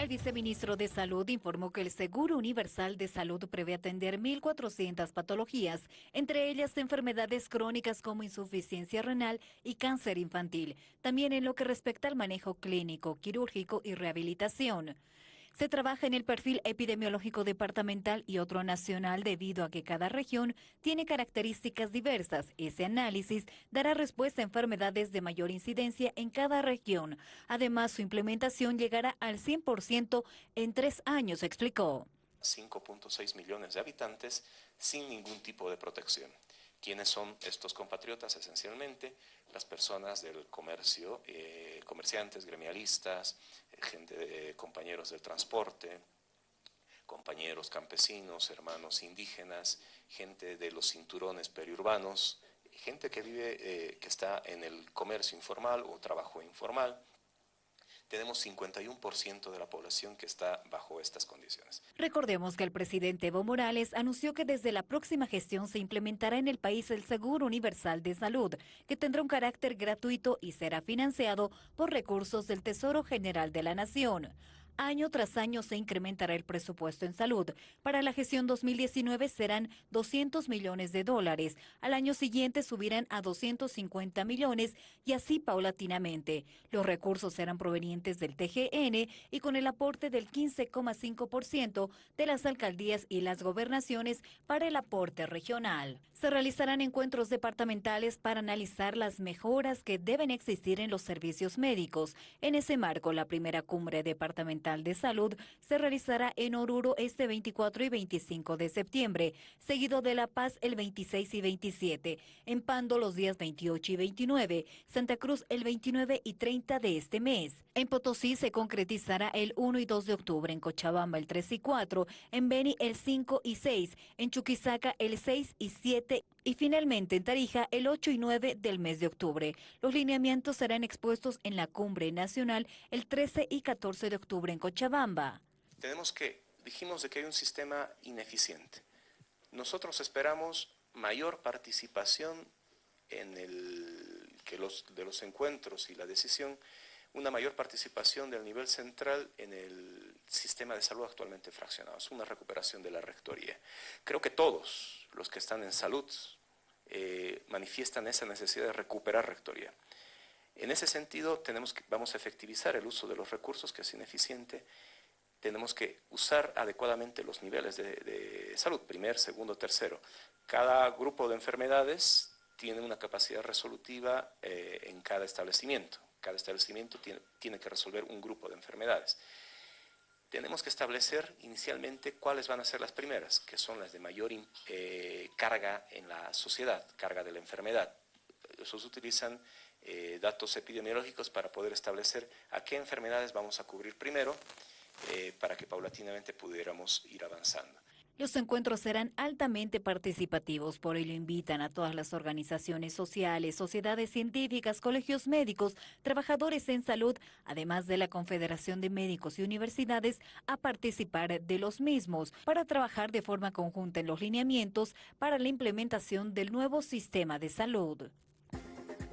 El viceministro de Salud informó que el Seguro Universal de Salud prevé atender 1.400 patologías, entre ellas enfermedades crónicas como insuficiencia renal y cáncer infantil, también en lo que respecta al manejo clínico, quirúrgico y rehabilitación. Se trabaja en el perfil epidemiológico departamental y otro nacional debido a que cada región tiene características diversas. Ese análisis dará respuesta a enfermedades de mayor incidencia en cada región. Además, su implementación llegará al 100% en tres años, explicó. 5.6 millones de habitantes sin ningún tipo de protección. ¿Quiénes son estos compatriotas? Esencialmente las personas del comercio, eh, comerciantes, gremialistas, eh, gente de, compañeros del transporte, compañeros campesinos, hermanos indígenas, gente de los cinturones periurbanos, gente que vive, eh, que está en el comercio informal o trabajo informal, tenemos 51% de la población que está bajo estas condiciones. Recordemos que el presidente Evo Morales anunció que desde la próxima gestión se implementará en el país el Seguro Universal de Salud, que tendrá un carácter gratuito y será financiado por recursos del Tesoro General de la Nación. Año tras año se incrementará el presupuesto en salud. Para la gestión 2019 serán 200 millones de dólares. Al año siguiente subirán a 250 millones y así paulatinamente. Los recursos serán provenientes del TGN y con el aporte del 15,5% de las alcaldías y las gobernaciones para el aporte regional. Se realizarán encuentros departamentales para analizar las mejoras que deben existir en los servicios médicos. En ese marco, la primera cumbre departamental de Salud se realizará en Oruro este 24 y 25 de septiembre, seguido de La Paz el 26 y 27, en Pando los días 28 y 29, Santa Cruz el 29 y 30 de este mes. En Potosí se concretizará el 1 y 2 de octubre, en Cochabamba el 3 y 4, en Beni el 5 y 6, en Chuquisaca el 6 y 7 y finalmente en Tarija el 8 y 9 del mes de octubre. Los lineamientos serán expuestos en la cumbre nacional el 13 y 14 de octubre en Cochabamba. Tenemos que, dijimos de que hay un sistema ineficiente. Nosotros esperamos mayor participación en el, que los, de los encuentros y la decisión, una mayor participación del nivel central en el sistema de salud actualmente fraccionado, es una recuperación de la rectoría. Creo que todos, los que están en salud eh, manifiestan esa necesidad de recuperar rectoría. En ese sentido, tenemos que, vamos a efectivizar el uso de los recursos, que es ineficiente. Tenemos que usar adecuadamente los niveles de, salud, primer, segundo, tercero. Cada grupo de enfermedades tiene una capacidad resolutiva eh, en cada establecimiento. Cada establecimiento tiene, tiene que resolver un grupo de enfermedades tenemos que establecer inicialmente cuáles van a ser las primeras, que son las de mayor eh, carga en la sociedad, carga de la enfermedad. Esos utilizan eh, datos epidemiológicos para poder establecer a qué enfermedades vamos a cubrir primero, eh, para que paulatinamente pudiéramos ir avanzando. Los encuentros serán altamente participativos, por ello invitan a todas las organizaciones sociales, sociedades científicas, colegios médicos, trabajadores en salud, además de la Confederación de Médicos y Universidades, a participar de los mismos para trabajar de forma conjunta en los lineamientos para la implementación del nuevo sistema de salud.